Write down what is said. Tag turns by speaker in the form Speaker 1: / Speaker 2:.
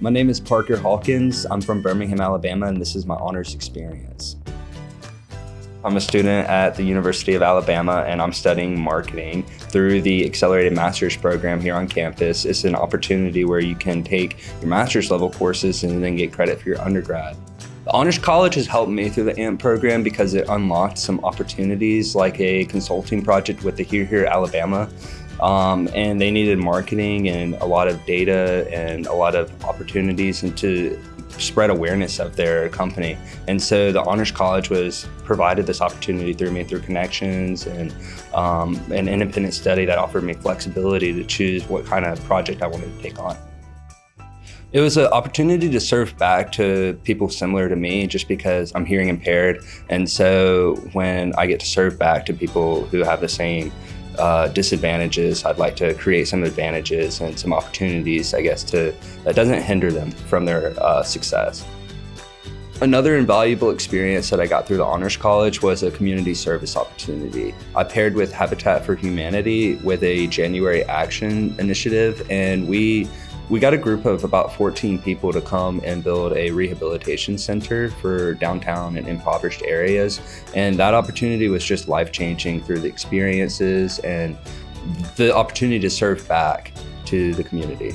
Speaker 1: My name is Parker Hawkins. I'm from Birmingham, Alabama, and this is my honors experience. I'm a student at the University of Alabama and I'm studying marketing through the Accelerated Master's program here on campus. It's an opportunity where you can take your master's level courses and then get credit for your undergrad. The Honors College has helped me through the AMP program because it unlocked some opportunities like a consulting project with the Here Here Alabama. Um, and they needed marketing and a lot of data and a lot of opportunities and to spread awareness of their company. And so the Honors College was provided this opportunity through me through connections and um, an independent study that offered me flexibility to choose what kind of project I wanted to take on. It was an opportunity to serve back to people similar to me just because I'm hearing impaired. And so when I get to serve back to people who have the same uh, disadvantages, I'd like to create some advantages and some opportunities, I guess, to that doesn't hinder them from their uh, success. Another invaluable experience that I got through the Honors College was a community service opportunity. I paired with Habitat for Humanity with a January Action initiative, and we we got a group of about 14 people to come and build a rehabilitation center for downtown and impoverished areas. And that opportunity was just life-changing through the experiences and the opportunity to serve back to the community.